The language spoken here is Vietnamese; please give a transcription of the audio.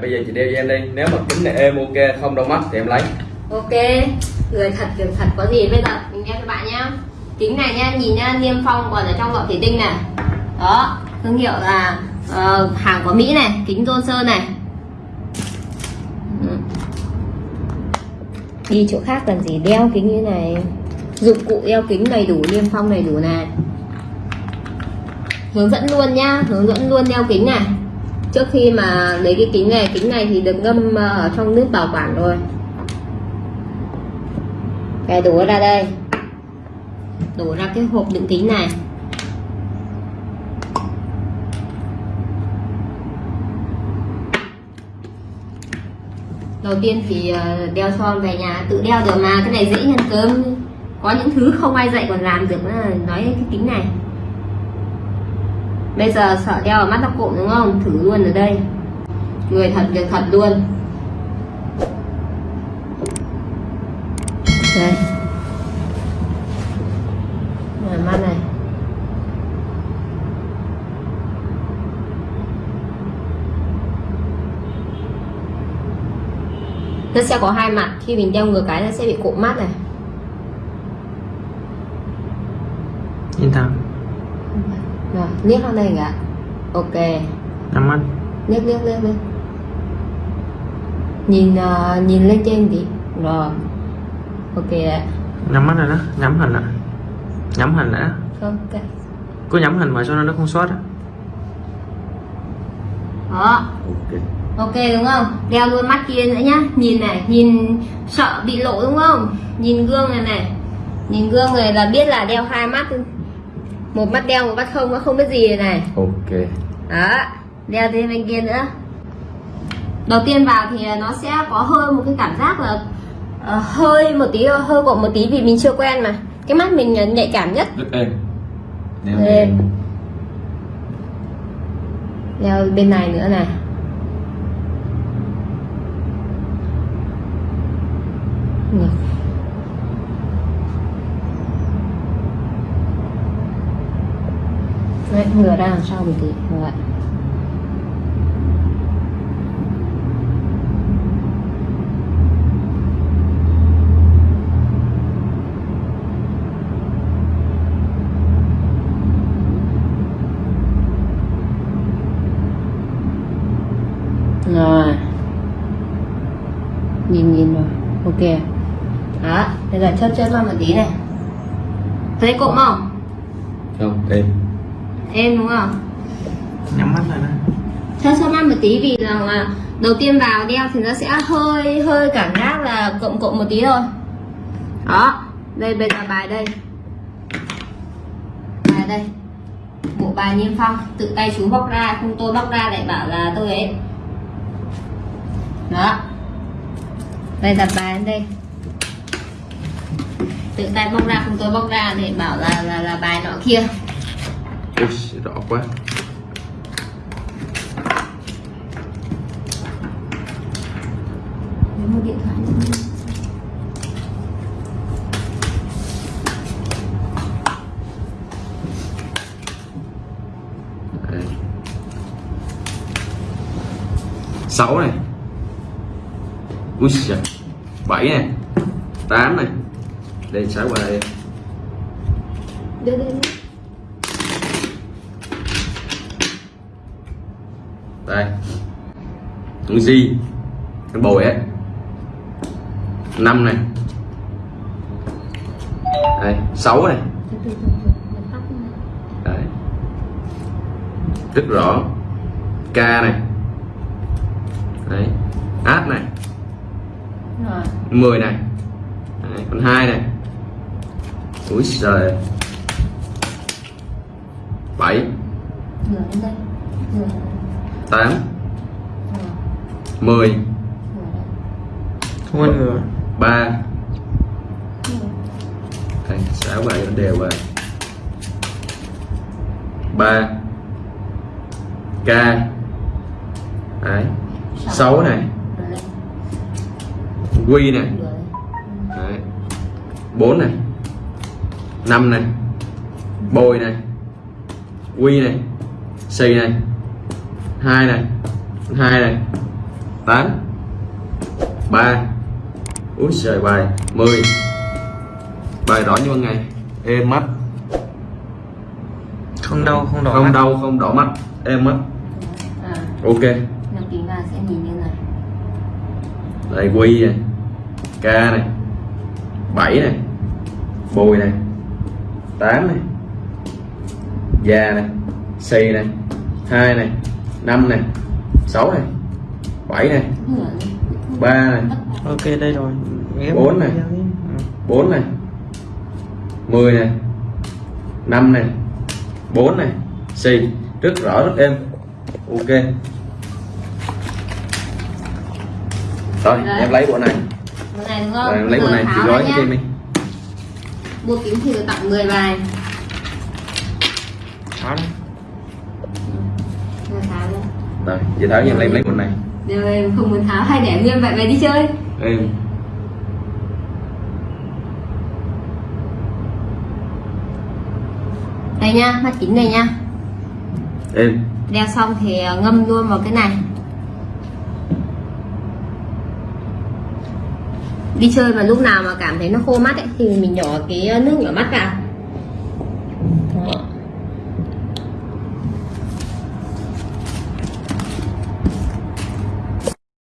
bây giờ chị đeo cho em đi. Nếu mà kính này êm ok không đau mắt thì em lấy. Ok người thật việc thật có gì bây giờ? Mình đeo cho bạn nhá. Kính này nha nhìn nha niêm phong còn ở trong lọ thủy tinh này. Đó thương hiệu là uh, hàng của mỹ này kính tôn sơn này ừ. đi chỗ khác cần gì? Đeo kính như này. Dụng cụ đeo kính đầy đủ niêm phong đầy đủ này. Hướng dẫn luôn nhá hướng dẫn luôn đeo kính này trước khi mà lấy cái kính này kính này thì được ngâm ờ, ở trong nước bảo quản rồi. Cái đổ ra đây. Đổ ra cái hộp đựng kính này. Đầu tiên thì ờ, đeo son về nhà, tự đeo được mà, cái này dễ nhân cơm. Có những thứ không ai dạy còn làm được nói cái kính này bây giờ sợ đeo ở mắt tóc cụm đúng không? Thử luôn ở đây. Người thật việc thật luôn. Đây. Rồi, mắt này. Nó sẽ có hai mặt. Khi mình đeo ngược cái nó sẽ bị cụm mắt này. Nhìn thẳng rồi liếc vào đây cả ok. Nhắm mắt liếc liếc liếc liếc nhìn ờ, nhìn lên trên tí rồi. Ok đấy nhắm mắt rồi đó nhắm hình ạ nhắm hình đã. Ok. Cứ nhắm hình mà cho nó không sót á. Đó. Ok. Ok đúng không? Đeo luôn mắt kia nữa nhá. Nhìn này nhìn sợ bị lộ đúng không? Nhìn gương này này. Nhìn gương này là biết là đeo hai mắt một mắt đeo một mắt không nó không biết gì này. Ok. Đó đeo thêm bên kia nữa. Đầu tiên vào thì nó sẽ có hơi một cái cảm giác là ờ, hơi một tí hơi cộm một tí vì mình chưa quen mà. Cái mắt mình nhạy cảm nhất. Rất êm. Đeo Êm. đeo bên này nữa này. Ngược Đấy, ngửa ra làm sao mình tí ngửa lại. Rồi. Nhìn nhìn rồi. Ok. Đó bây giờ chớp chớp vào một tí này. Thấy cụm không? Không êm em đúng không? Nhắm mắt lại đó chớp chớp mắt một tí vì rằng là đầu tiên vào đeo thì nó sẽ hơi hơi cảm giác là cụm cụm một tí thôi. Đó đây bây giờ bài đây. Bài đây. Bộ bài niêm phong tự tay chú bóc ra không tôi bóc ra lại bảo là tôi ấy. Đó. Đây đặt bài đây. Tự tay bóc ra không tôi bóc ra để bảo là là, là bài nọ kia Ui, rõ quá lấy một điện thoại nữa. Đấy. sáu này ui giời. bảy này tám này đây sáu qua đây đưa đưa đưa đây. Con di con bồi ấy. Năm này. Đây sáu này. Đấy rất rõ. K này. Đấy. Áp này. Rồi 10 này. Đấy, còn hai này. Úi trời bảy ngửa lên đây ngửa lên đây. tám. Ngửa, mười. Ngửa đây. không ăn ngừa. Ba. Ngửa. đây sáu bài nó đều vào ba. K đấy. Sáu này. Ngửa lên. quy này. Đấy. Bốn này. Năm này. Bồi này. Quy này. Xì này hai này. Hai này. Tám. Ba. Úi trời bài 10 bài đỏ như ban ngày. Êm mắt. Không đau không đỏ không mắt. đau không đỏ mắt. Êm mắt. À, ok. Nhập kính vào sẽ nhìn như này. Đây quy này. K này. 7 này. Bùi này. 8 này. Già này. Xì này. Hai này năm này sáu này bảy này Nửa ba này ok đây rồi Ghép Bốn này. Ừ. 4 này 10 này 5 này 4 này xì rất rõ rất êm ok rồi Đấy. em lấy bộ này Cái này đúng không? rồi em lấy bộ này chị tháo gói cho em đi Mua kính thì tặng 10 bài. Rồi tháo ra rồi chị tháo cho em lấy lấy bộ này Rồi em không muốn tháo. Hay để nguyên vậy về đi chơi. Em. Đây nha, mắt kính này nha. Em. Đeo xong thì ờ, ngâm luôn vào cái này. Đi chơi mà lúc nào mà cảm thấy nó khô mắt ấy, thì mình nhỏ cái nước nhỏ mắt vào